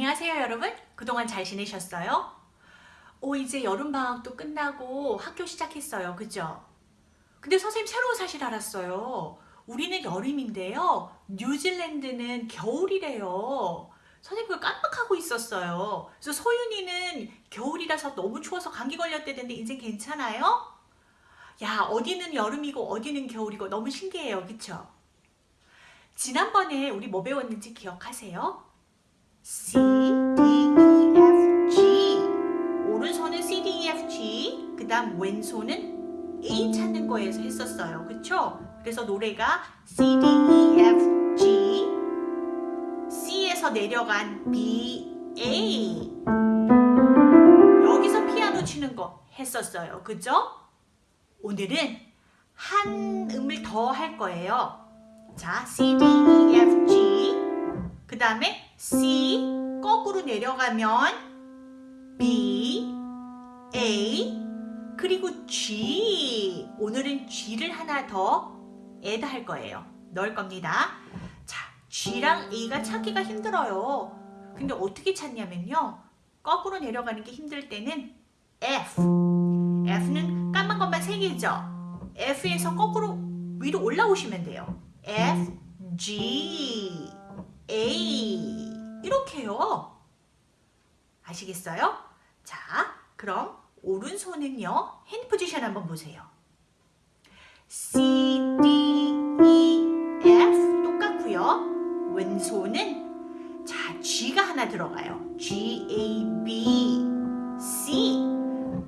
안녕하세요 여러분 그동안 잘 지내셨어요? 오 이제 여름방학도 끝나고 학교 시작했어요 그죠? 근데 선생님 새로운 사실 알았어요 우리는 여름인데요 뉴질랜드는 겨울이래요 선생님 그걸 깜빡하고 있었어요 그래서 소윤이는 겨울이라서 너무 추워서 감기 걸렸대는데 인생 괜찮아요? 야 어디는 여름이고 어디는 겨울이고 너무 신기해요 그쵸? 지난번에 우리 뭐 배웠는지 기억하세요? C, D, E, F, G. 오른손은 C, D, E, F, G 그 다음 왼손은 A 찾는 거에서 했었어요. 그쵸? 그래서 노래가 C, D, E, F, G. C에서 내려간 B, A. 여기서 피아노 치는 거 했었어요. 그죠? 오늘은 한 음을 더 할 거예요. 자, C, D, E, F, G. 그 다음에 C 거꾸로 내려가면 B, A 그리고 G. 오늘은 G를 하나 더 add 할 거예요. 넣을 겁니다. 자, G랑 A가 찾기가 힘들어요. 근데 어떻게 찾냐면요. 거꾸로 내려가는 게 힘들 때는 F. F는 까만 것만 3개죠. F에서 거꾸로 위로 올라오시면 돼요. F, G, A 이렇게요. 아시겠어요? 자, 그럼 오른손은요. 핸드 포지션 한번 보세요. C, D, E, F 똑같고요. 왼손은 자, G가 하나 들어가요. G, A, B, C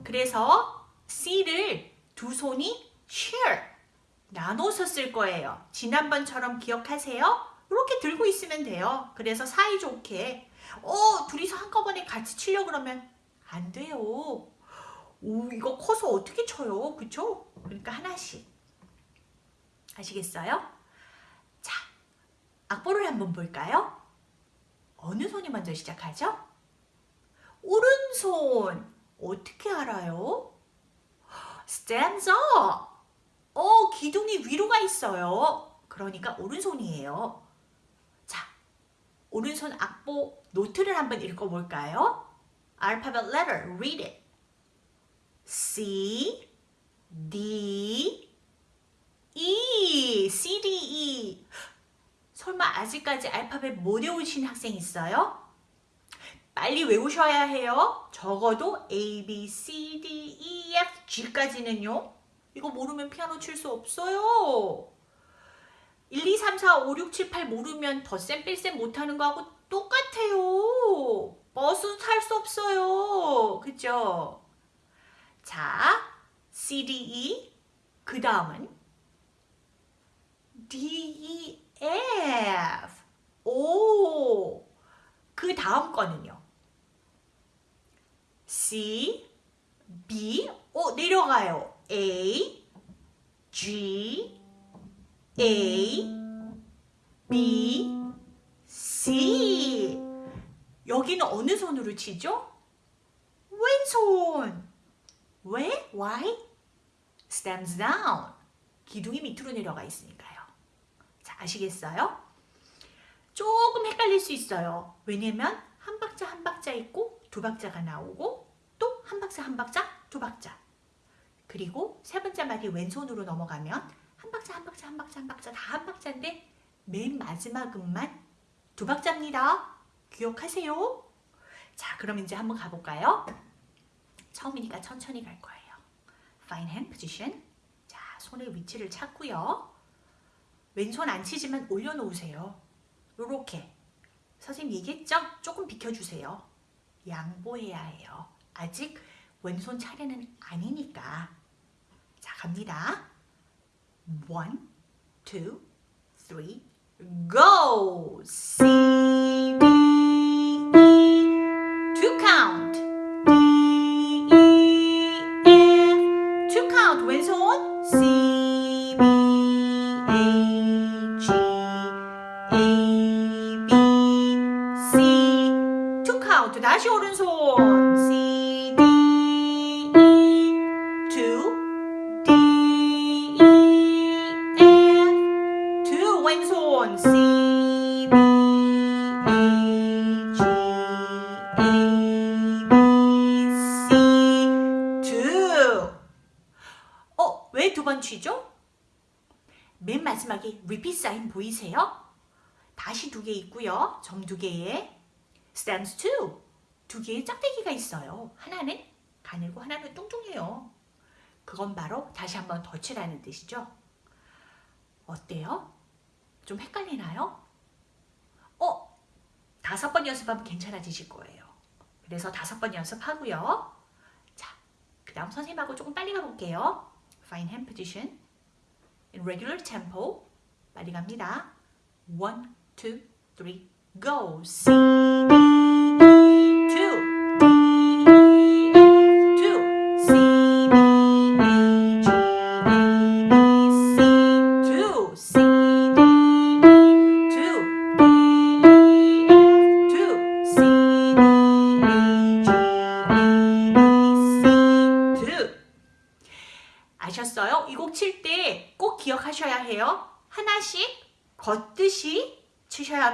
그래서 C를 두 손이 share 나눠서 쓸 거예요. 지난번처럼 기억하세요? 이렇게 들고 있으면 돼요. 그래서 사이좋게 어 둘이서 한꺼번에 같이 치려 그러면 안 돼요. 오 이거 커서 어떻게 쳐요? 그쵸? 그러니까 하나씩 아시겠어요? 자 악보를 한번 볼까요? 어느 손이 먼저 시작하죠? 오른손 어떻게 알아요? Up 어, 기둥이 위로 가 있어요. 그러니까 오른손이에요. 자, 오른손 악보 노트를 한번 읽어볼까요? Alphabet letter, read it. C, D, E, C, D, E. 설마 아직까지 알파벳 못 외우신 학생 있어요? 빨리 외우셔야 해요. 적어도 A, B, C, D, E, F, G까지는요. 이거 모르면 피아노 칠 수 없어요. 1, 2, 3, 4, 5, 6, 7, 8 모르면 덧셈 뺄셈 못하는 거하고 똑같아요. 버스 탈 수 없어요. 그죠? 자, C, D, E 그 다음은 D, E, F 오, 그 다음 거는요. C, B, 오 내려가요. A, G, A, B, C 여기는 어느 손으로 치죠? 왼손 왜? Why? Stems down 기둥이 밑으로 내려가 있으니까요 자 아시겠어요? 조금 헷갈릴 수 있어요 왜냐면 한 박자 한 박자 있고 두 박자가 나오고 또 한 박자 한 박자 두 박자 그리고 세 번째 말이 왼손으로 넘어가면 한 박자 한 박자 한 박자 한 박자 다 한 박자인데 맨 마지막 음만 두 박자입니다. 기억하세요? 자 그럼 이제 한번 가볼까요? 처음이니까 천천히 갈 거예요. Fine hand position. 자 손의 위치를 찾고요. 왼손 안 치지만 올려놓으세요. 요렇게. 선생님 얘기했죠? 조금 비켜주세요. 양보해야 해요. 아직 왼손 차례는 아니니까. 자, 갑니다. One, two, three, go! C, D, E, two count. D, E, F, two count. Wind's on. C, B, A, G, A, B, C, two count. That's your 오른손. 보이세요? 다시 두 개 있고요. 점 두 개에 stands two. 두 개의 짝대기가 있어요. 하나는 가늘고 하나는 뚱뚱해요. 그건 바로 다시 한번 더 치라는 뜻이죠. 어때요? 좀 헷갈리나요? 어? 다섯 번 연습하면 괜찮아지실 거예요. 그래서 다섯 번 연습하고요. 자, 그 다음 선생님하고 조금 빨리 가볼게요. Fine hand position. In regular tempo. 빨리 갑니다. One, two, three, go. C, D,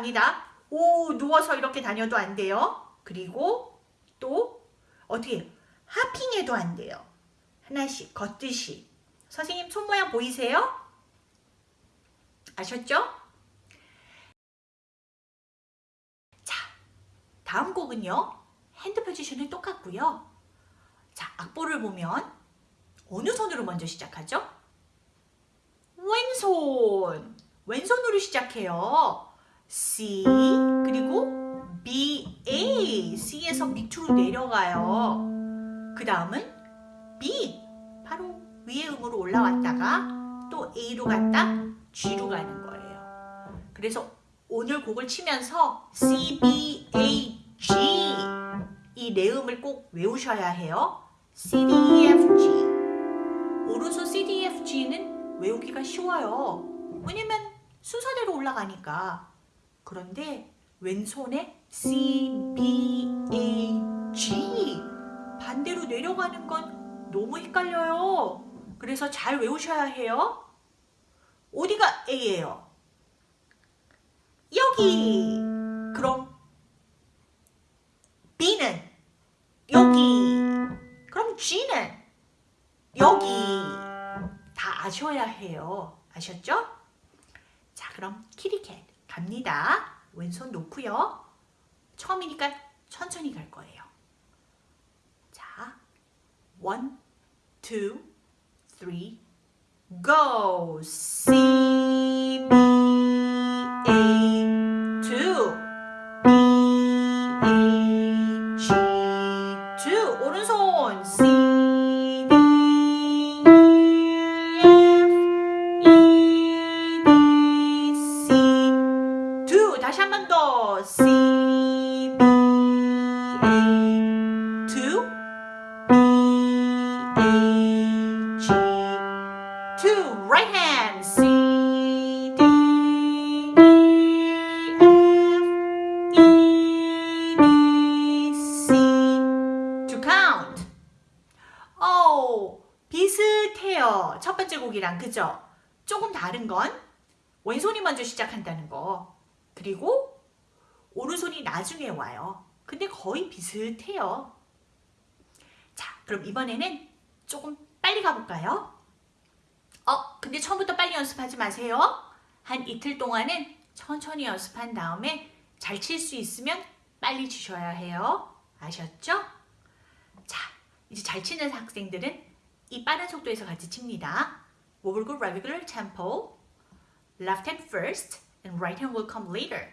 합니다. 오, 누워서 이렇게 다녀도 안 돼요. 그리고 또 어떻게? 하핑해도 안 돼요. 하나씩 걷듯이. 선생님 손 모양 보이세요? 아셨죠? 자, 다음 곡은요. 핸드 포지션은 똑같고요. 자, 악보를 보면 어느 손으로 먼저 시작하죠? 왼손. 왼손으로 시작해요. C 그리고 B, A. C에서 밑으로 내려가요. 그 다음은 B. 바로 위의 음으로 올라왔다가 또 A로 갔다 G로 가는 거예요. 그래서 오늘 곡을 치면서 C, B, A, G 이네 음을 꼭 외우셔야 해요. C, D, E, F, G. 오른손 C, D, E, F, G는 외우기가 쉬워요. 왜냐면 순서대로 올라가니까. 그런데 왼손에 C, B, A, G 반대로 내려가는 건 너무 헷갈려요. 그래서 잘 외우셔야 해요. 어디가 A예요? 여기. 그럼 B는 여기. 그럼 G는 여기. 다 아셔야 해요. 아셨죠? 자, 그럼 키리캣 갑니다. 왼손 놓고요. 처음이니까 천천히 갈 거예요. 자, one, go. B, 번째 곡이랑 그죠? 조금 다른 건 왼손이 먼저 시작한다는 거. 그리고 오른손이 나중에 와요. 근데 거의 비슷해요. 자, 그럼 이번에는 조금 빨리 가볼까요? 어, 근데 처음부터 빨리 연습하지 마세요. 한 이틀 동안은 천천히 연습한 다음에 잘 칠 수 있으면 빨리 치셔야 해요. 아셨죠? 자, 이제 잘 치는 학생들은 이 빠른 속도에서 같이 칩니다. We will go regular tempo. Left hand first and right hand will come later.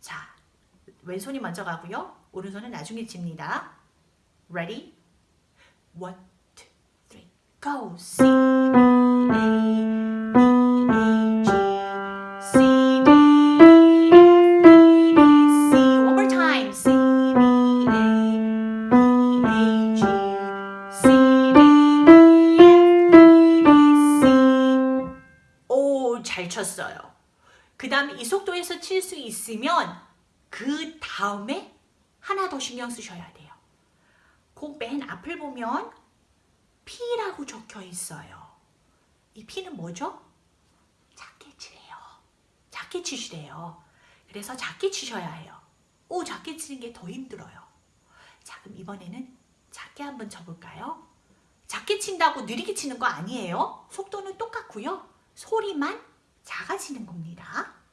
자, 왼손이 먼저 가고요. 오른손은 나중에 칩니다. Ready? One, two, three, go! C, A, 속도에서 칠 수 있으면 그 다음에 하나 더 신경 쓰셔야 돼요. 곡맨 앞을 보면 P라고 적혀 있어요. 이 P는 뭐죠? 작게 치래요. 작게 치시래요. 그래서 작게 치셔야 해요. 오, 작게 치는 게 더 힘들어요. 자, 그럼 이번에는 작게 한번 쳐볼까요? 작게 친다고 느리게 치는 거 아니에요. 속도는 똑같고요. 소리만 작아지는 겁니다.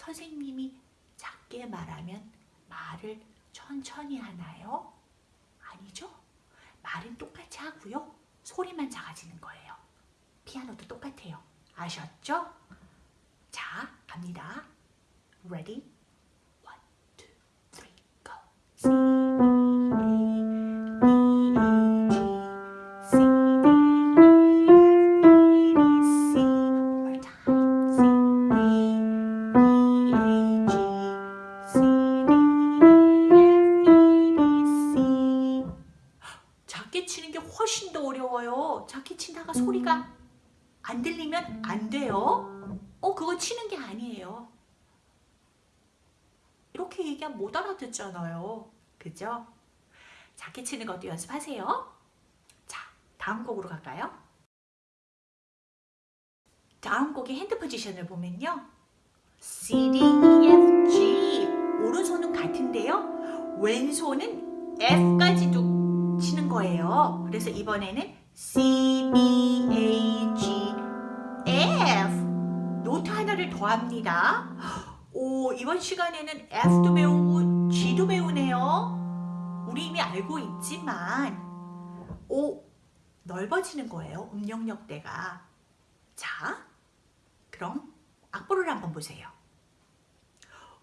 선생님이 작게 말하면 말을 천천히 하나요? 아니죠. 말은 똑같이 하고요. 소리만 작아지는 거예요. 피아노도 똑같아요. 아셨죠? 자, 갑니다. Ready? 것도 연습하세요. 자, 다음 곡으로 갈까요? 다음 곡의 hand position을 보면요. C, D, E, F, G 오른손은 같은데요. 왼손은 F까지도 치는 거예요. 그래서 이번에는 C, B, A, G, F note 하나를 더합니다. 오 이번 시간에는 F도 배우고 G도 배우네요. 우리 이미 알고 있지만 오 넓어지는 거예요. 음영역대가. 자 그럼 악보를 한번 보세요.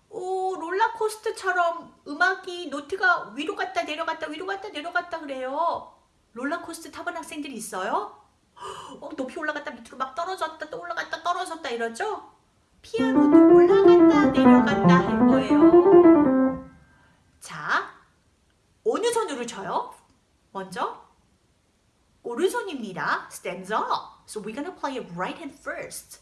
오 롤러코스터처럼 음악이 노트가 위로 갔다 내려갔다 위로 갔다 내려갔다 그래요. 롤러코스터 타본 학생들이 있어요? 어, 높이 올라갔다 밑으로 막 떨어졌다 또 올라갔다 떨어졌다 이러죠? 피아노도 올라갔다 내려갔다 할 거예요. 자, 어느 손으로 쳐요? 먼저 오른손입니다. Stands up. So we're gonna play it right hand first.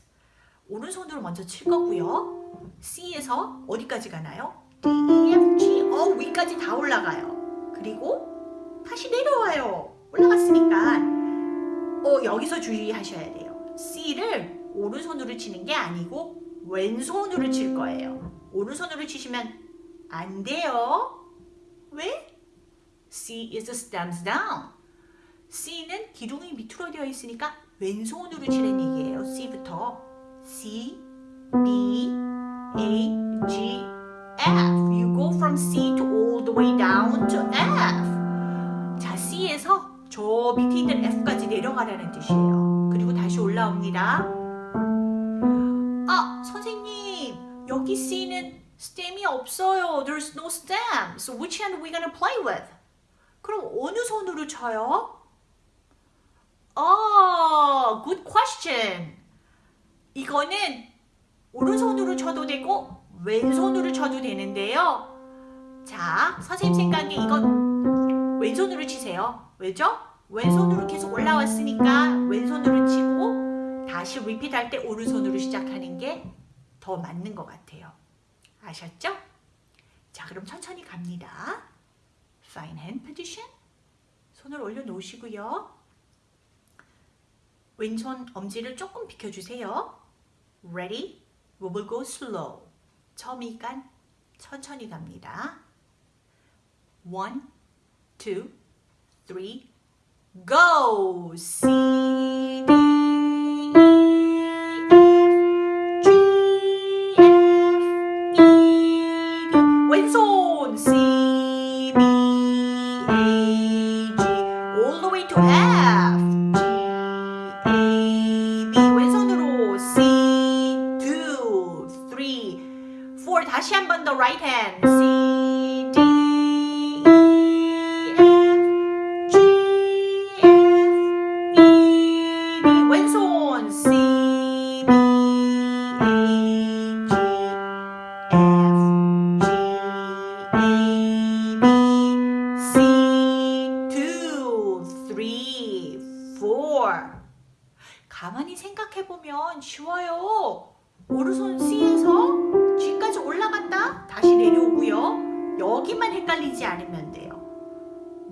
오른손으로 먼저 칠 거고요. C에서 어디까지 가나요? D, E, F, G, 어 위까지 다 올라가요. 그리고 다시 내려와요. 올라갔으니까 어 여기서 주의하셔야 돼요. C를 오른손으로 치는 게 아니고 왼손으로 칠 거예요. 오른손으로 치시면 안 돼요. 왜? C is stems down. C는 기둥이 밑으로 되어 있으니까 왼손으로 치는 얘기예요. C부터 C, B, A, G, F. You go from C to all the way down to F. 자, C에서 저 밑에 있는 F까지 내려가라는 뜻이에요. 그리고 다시 올라옵니다. 아, 선생님, 여기 C는 stem이 없어요. There's no stem. So which hand are we gonna play with? 그럼 어느 손으로 쳐요? 아, good question. 이거는 오른손으로 쳐도 되고 왼손으로 쳐도 되는데요. 자, 선생님 생각에 이건 왼손으로 치세요. 왜죠? 왼손으로 계속 올라왔으니까 왼손으로 치고 다시 리핏 할 때 오른손으로 시작하는 게 더 맞는 것 같아요. 아셨죠? 자, 그럼 천천히 갑니다. Fine hand position. 손을 올려놓으시고요. 왼손 엄지를 조금 비켜주세요. Ready? We will go slow. 처음이니까 천천히 갑니다. One, two, three, go! C, D, 다시 한번더 right hand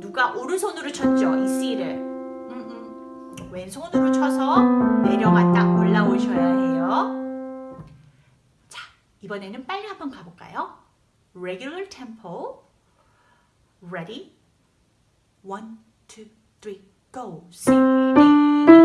누가 오른손으로 쳤죠? 이 C를. 음, 음. 왼손으로 쳐서 내려갔다 올라오셔야 해요. 자, 이번에는 빨리 한번 가볼까요? Regular tempo. Ready? One, go. C, D,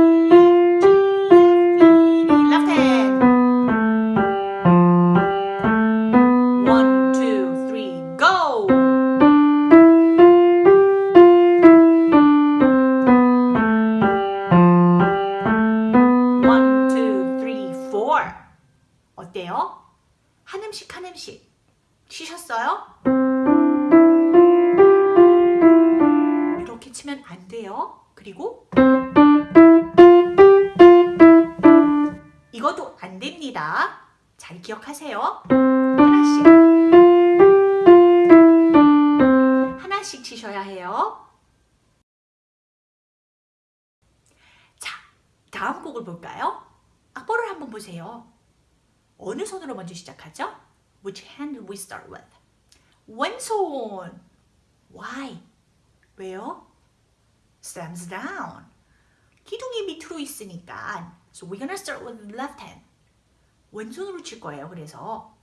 그래서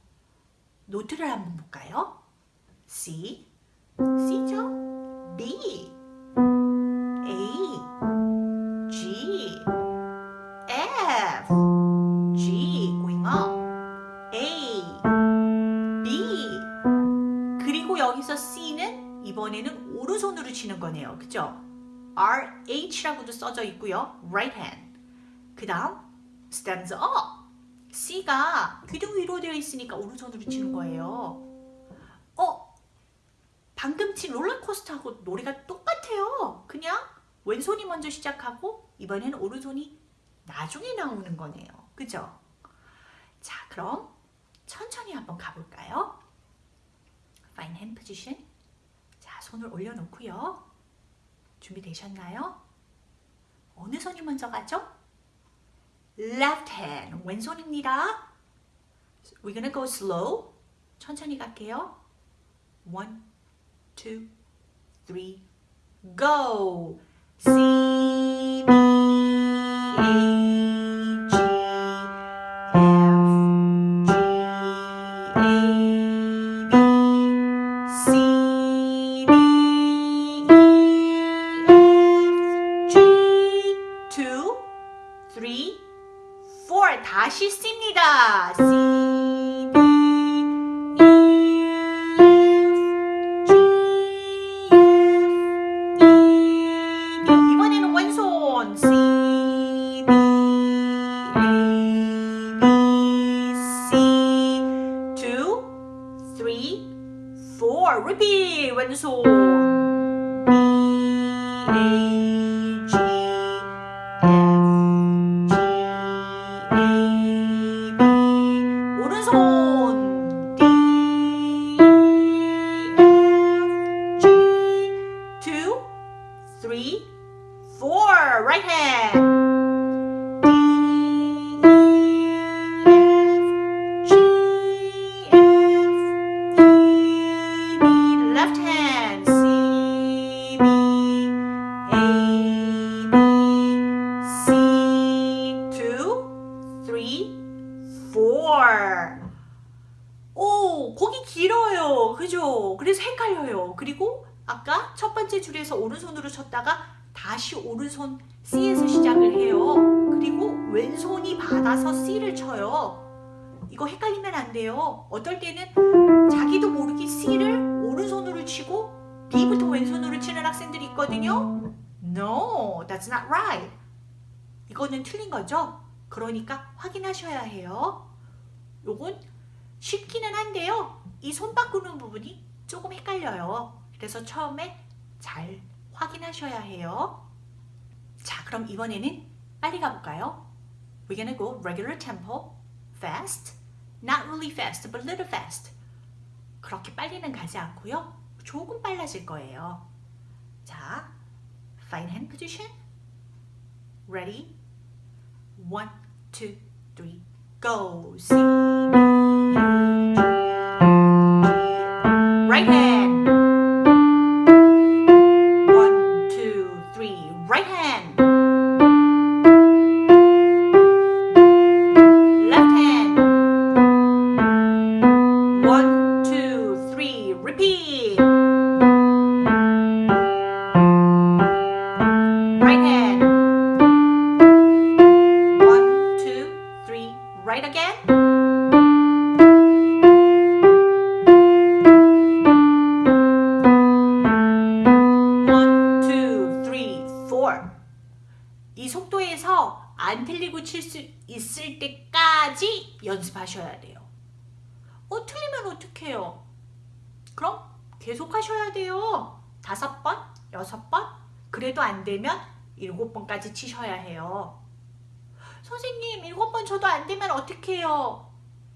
노트를 한번 볼까요? C, C죠? B, A, G, F, G, going up, A, B. 그리고 여기서 C는 이번에는 오른손으로 치는 거네요. 그죠? R, H라고도 써져 있고요. right hand. 그 다음 stands up. C가 귀등 위로 되어 있으니까 오른손으로 치는 거예요. 어? 방금 친 롤러코스터하고 노래가 똑같아요. 그냥 왼손이 먼저 시작하고 이번에는 오른손이 나중에 나오는 거네요. 그죠? 자, 그럼 천천히 한번 가볼까요? Fine hand position. 자, 손을 올려놓고요. 준비되셨나요? 어느 손이 먼저 가죠? Left hand, 왼손입니다. We're gonna go slow. 천천히 갈게요. One, two, three, go. C, B, A, 오른손 C에서 시작을 해요. 그리고 왼손이 받아서 C를 쳐요. 이거 헷갈리면 안 돼요. 어떨 때는 자기도 모르게 C를 오른손으로 치고 B부터 왼손으로 치는 학생들이 있거든요. No, that's not right. 이거는 틀린 거죠. 그러니까 확인하셔야 해요. 요건 쉽기는 한데요. 이 손 바꾸는 부분이 조금 헷갈려요. 그래서 처음에 잘 확인하셔야 해요. 자, 그럼 이번에는 빨리 가볼까요? We're gonna go regular tempo, fast, not really fast, but little fast. 그렇게 빨리는 가지 않고요. 조금 빨라질 거예요. 자, fine hand position. Ready? One, two, three, go. C, Right hand. 하셔야 돼요. 어, 틀리면 어떡해요? 그럼 계속 하셔야 돼요. 다섯 번, 여섯 번, 그래도 안 되면 일곱 번까지 치셔야 해요. 선생님, 일곱 번 쳐도 안 되면 어떡해요?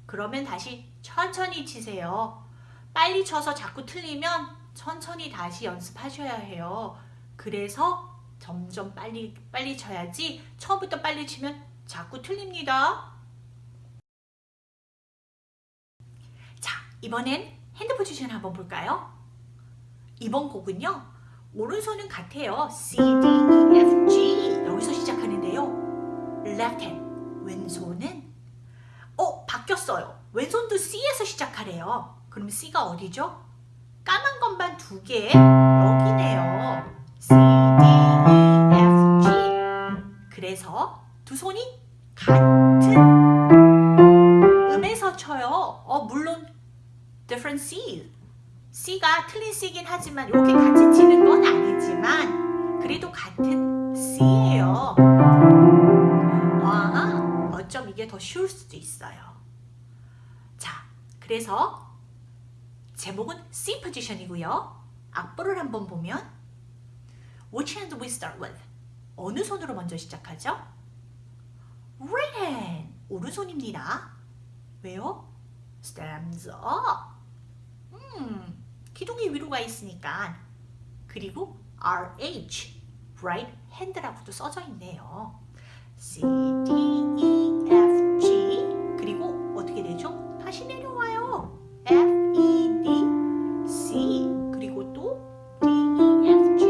그러면 다시 천천히 치세요. 빨리 쳐서 자꾸 틀리면 천천히 다시 연습하셔야 해요. 그래서 점점 빨리 빨리 쳐야지 처음부터 빨리 치면 자꾸 틀립니다. 이번엔 핸드 포지션 한번 볼까요? 이번 곡은요. 오른손은 같아요. C, D, E, F, G 여기서 시작하는데요. left hand, 왼손은 어, 바뀌었어요. 왼손도 C에서 시작하래요. 그럼 C가 어디죠? 까만 것만 두 개, 여기네요. C, D, E, F, G 그래서 두 손이 같 different C C가 틀린 C긴 하지만 이렇게 같이 치는 건 아니지만 그래도 같은 C예요. 와, 어쩜 이게 더 쉬울 수도 있어요. 자, 그래서 제목은 C 포지션이고요. 악보를 한번 보면 Which hand we start with? 어느 손으로 먼저 시작하죠? Right hand, 오른손입니다. 왜요? Stands up. 음, 기둥이 위로 가 있으니까. 그리고 RH, right hand라고도 써져 있네요. C, D, E, F, G 그리고 어떻게 되죠? 다시 내려와요. F, E, D, C 그리고 또 D, E, F, G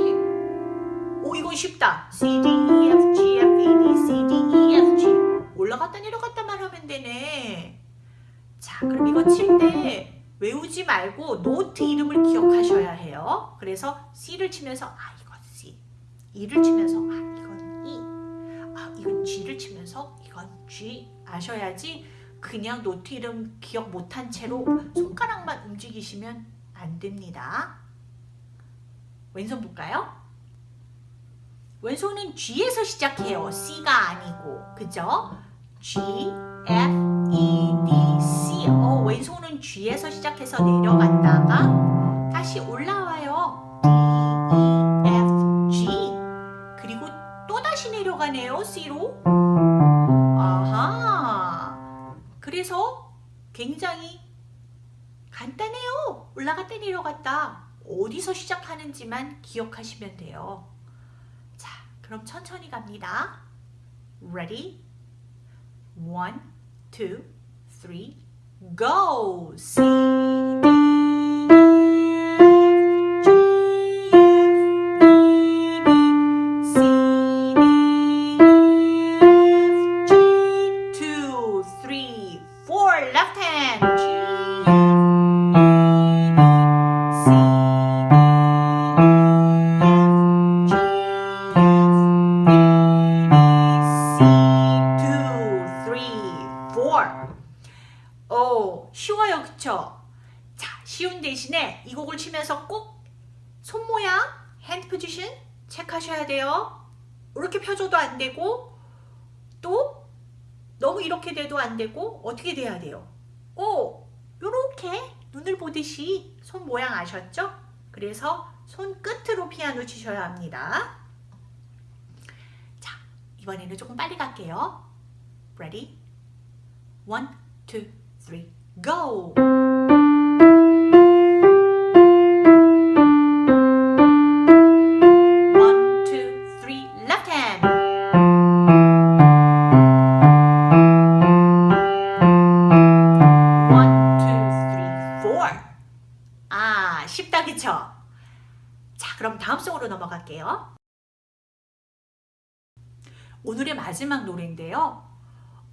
오 이건 쉽다. C, D, E, F, G, F, E, D, C, D, E, F, G 올라갔다 내려갔다만 하면 되네. 자 그럼 이거 칠때 외우지 말고 노트 이름을 기억하셔야 해요. 그래서 C를 치면서 아 이건 C E를 치면서 아 이건 E 아 이건 G를 치면서 이건 G 아셔야지 그냥 노트 이름 기억 못한 채로 손가락만 움직이시면 안 됩니다. 왼손 볼까요? 왼손은 G에서 시작해요. C가 아니고 그죠? G, F, E, D, C 어, 왼손은 G에서 시작해서 내려갔다가 다시 올라와요. D, E, F, G 그리고 또 다시 내려가네요. C로 아하 그래서 굉장히 간단해요. 올라갔다 내려갔다 어디서 시작하는지만 기억하시면 돼요. 자, 그럼 천천히 갑니다. Ready? One, two, three, go! C, D, 오, 쉬워요, 그쵸? 자, 쉬운 대신에 이 곡을 치면서 꼭 손 모양, hand position 체크하셔야 돼요. 이렇게 펴줘도 안 되고 또 너무 이렇게 돼도 안 되고 어떻게 돼야 돼요? 오, 요렇게 눈을 보듯이 손 모양 아셨죠? 그래서 손 끝으로 피아노 치셔야 합니다. 자, 이번에는 조금 빨리 갈게요. Ready? One, two, three, go! One, two, three, left hand. One, two, three, four. 아, 쉽다, 그쵸? 자, 그럼 다음 송으로 넘어갈게요. 오늘의 마지막 노래인데요.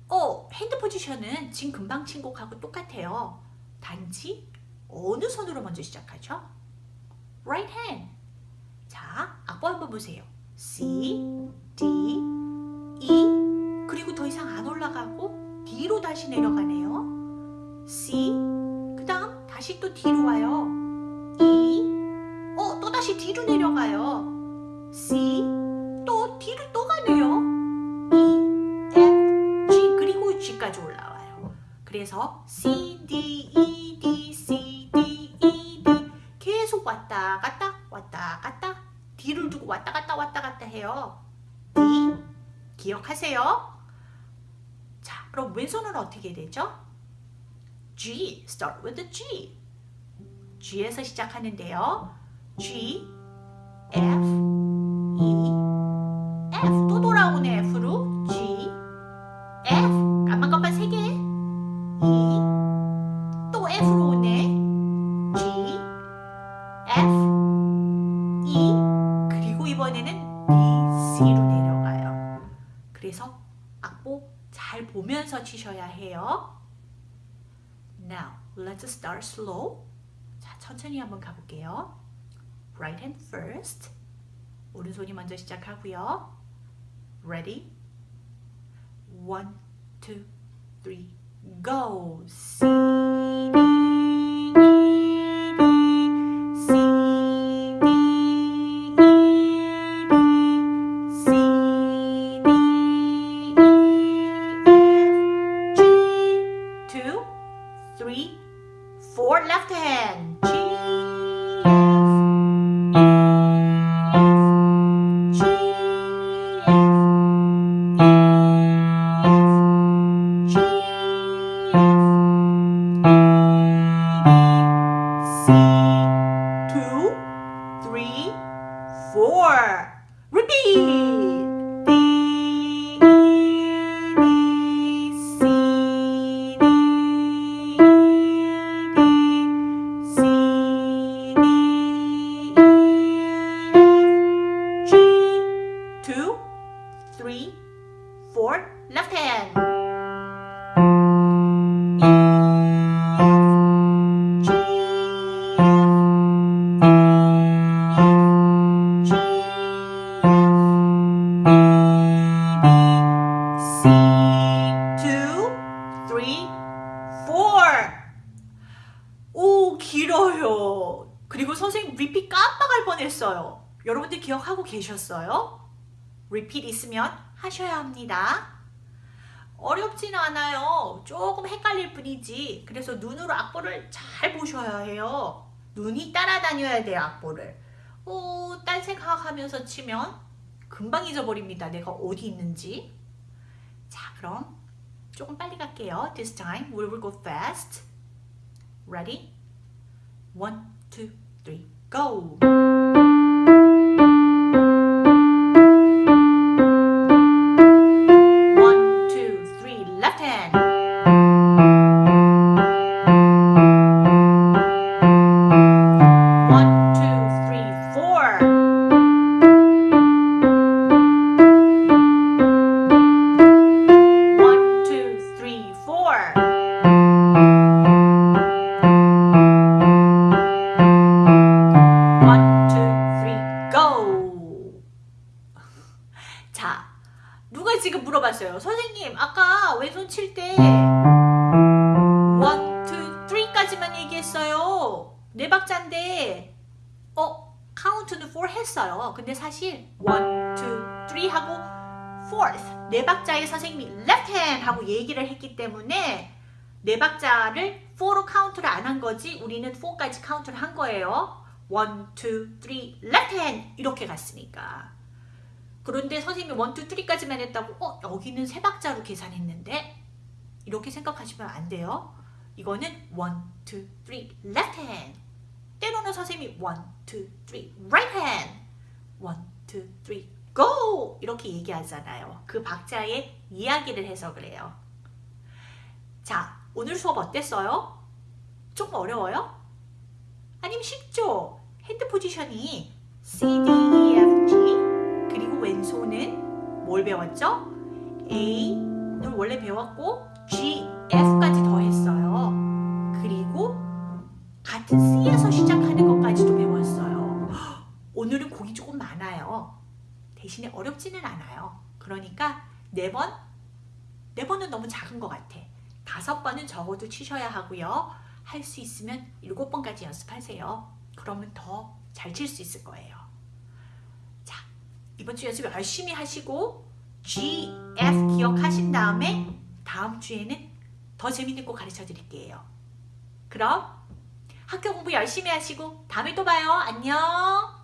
어, 핸드 포지션은 지금 금방 친 곡하고 똑같아요. 단지 어느 손으로 먼저 시작하죠? Right hand. 자, 악보 한번 보세요. C, D, E 그리고 더 이상 안 올라가고 D로 다시 내려가네요. C 그 다음 다시 또 D로 와요. E 어, 또 다시 D로 내려가요. C 그래서 C, D, E, D, C, D, E, D 계속 왔다 갔다 왔다 갔다 D를 두고 왔다 갔다 왔다 갔다 해요. D 기억하세요? 자, 그럼 왼손은 어떻게 되죠? G, start with the G. G에서 시작하는데요. G, F, E, F 또 돌아오네 F로 G, F 치셔야 해요. Now, let's start slow. 자, 천천히 한번 가볼게요. Right hand first. 오른손이 먼저 시작하고요. Ready? One, two, three, go. C, D, 깜빡할 뻔했어요. 여러분들 기억하고 계셨어요? 리핏 있으면 하셔야 합니다. 어렵진 않아요. 조금 헷갈릴 뿐이지. 그래서 눈으로 악보를 잘 보셔야 해요. 눈이 따라다녀야 돼요, 악보를. 오, 딴 생각하면서 치면 금방 잊어버립니다. 내가 어디 있는지. 자, 그럼 조금 빨리 갈게요. This time we will go fast. Ready? One, two, three, go! 칠때 one, two, three까지만 얘기했어요. 네 박자인데, 어, 카운트는 four 했어요. 근데 사실 one, two, three 하고 fourth 네 박자에 선생님이 left hand 하고 얘기를 했기 때문에 네 박자를 4로 카운트를 안 한 거지 우리는 4까지 카운트를 한 거예요. 1, 2, 3, left hand 이렇게 갔으니까 그런데 선생님이 1, 2, 3까지만 했다고 어 여기는 세 박자로 계산했는데 이렇게 생각하시면 안 돼요. 이거는 1, 2, 3, left hand 때로는 선생님이 1, 2, 3, right hand 1, 2, 3, go 이렇게 얘기하잖아요. 그 박자의 이야기를 해서 그래요. 자, 오늘 수업 어땠어요? 조금 어려워요? 아니면 쉽죠? 핸드 포지션이 C, D, E, F, G 그리고 왼손은 뭘 배웠죠? A는 원래 배웠고 G, F까지 더했어요. 그리고 같은 C에서 시작하는 것까지도 배웠어요. 오늘은 곡이 조금 많아요. 대신에 어렵지는 않아요. 그러니까 네 번, 네 번은 너무 작은 것 같아. 다섯 번은 적어도 치셔야 하고요. 할 수 있으면 일곱 번까지 연습하세요. 그러면 더 잘 칠 수 있을 거예요. 자, 이번 주 연습 열심히 하시고 G, F 기억하신 다음에 다음 주에는 더 재밌는 거 가르쳐 드릴게요. 그럼 학교 공부 열심히 하시고 다음에 또 봐요. 안녕.